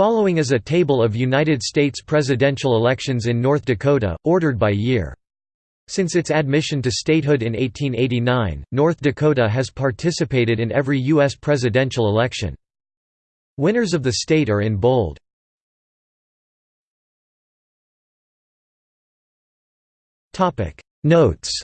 Following is a table of United States presidential elections in North Dakota, ordered by year. Since its admission to statehood in 1889, North Dakota has participated in every U.S. presidential election. Winners of the state are in bold. Notes